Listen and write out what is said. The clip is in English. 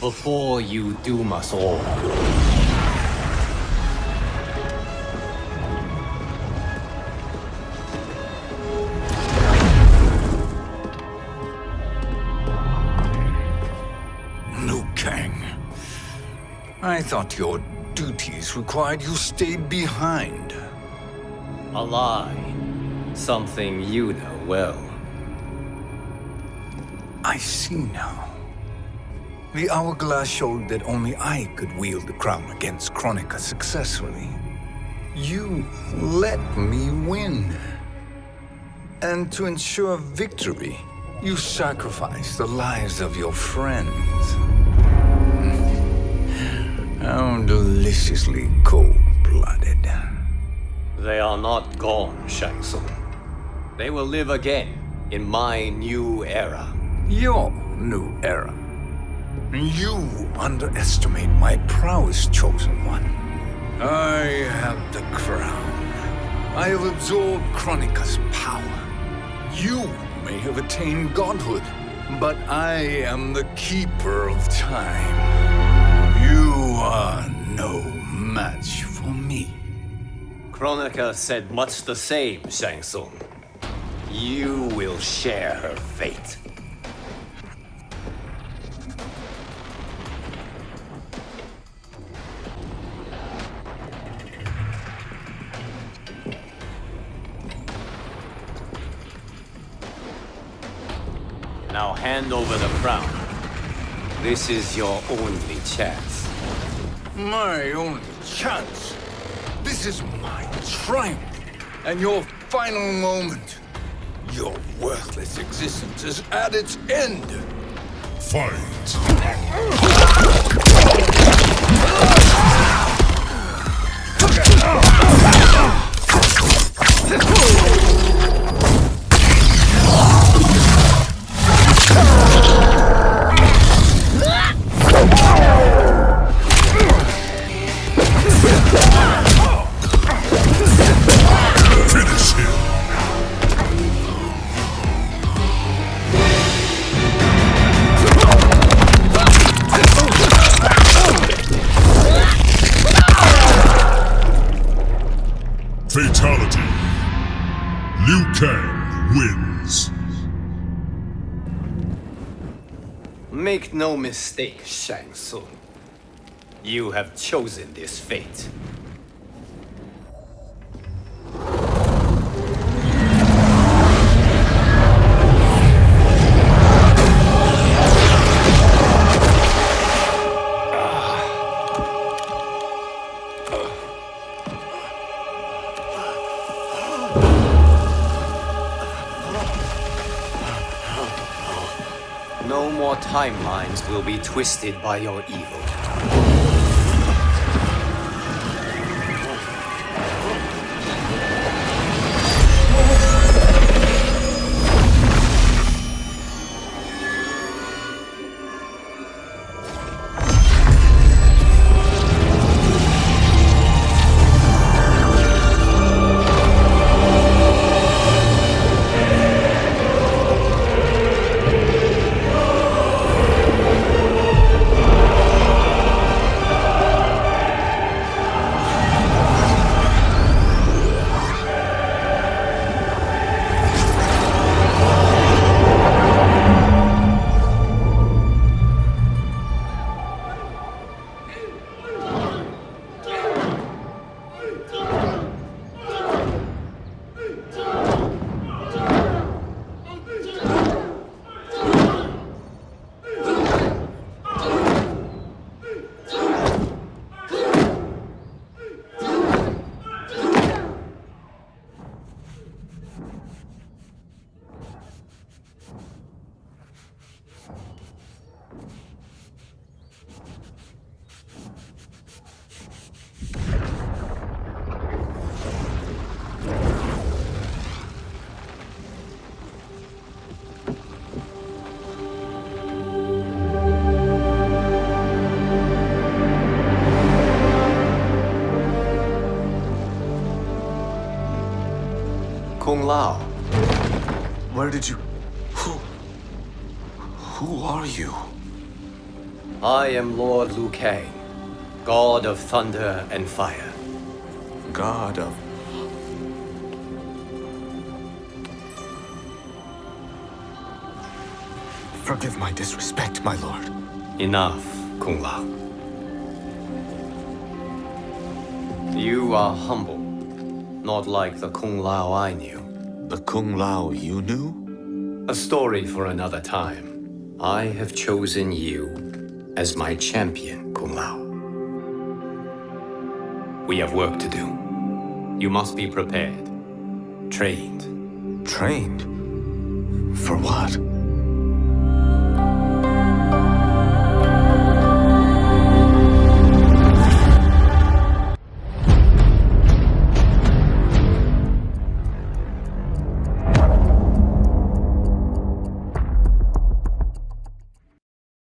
before you doom us all. Liu Kang. I thought your duties required you stayed behind. A lie. Something you know well. I see now. The hourglass showed that only I could wield the crown against Kronika successfully. You let me win. And to ensure victory, you sacrificed the lives of your friends. How deliciously cold-blooded. They are not gone, Shang Tsung. They will live again in my new era. Your new era. You underestimate my prowess, Chosen One. I have the crown. I have absorbed Kronika's power. You may have attained godhood, but I am the keeper of time. You are no match for me. Kronika said much the same, Shang Tsung. You will share her fate. Now hand over the crown. This is your only chance. My only chance. This is my triumph. And your final moment. Your worthless existence is at its end. Fight! Fatality. Liu Kang wins. Make no mistake, Shang Tsung. You have chosen this fate. No more timelines will be twisted by your evil. Lao. Where did you... Who... Who are you? I am Lord Liu Kang, God of thunder and fire. God of... Forgive my disrespect, my lord. Enough, Kung Lao. You are humble, not like the Kung Lao I knew. The Kung Lao you knew? A story for another time. I have chosen you as my champion, Kung Lao. We have work to do. You must be prepared, trained. Trained? For what?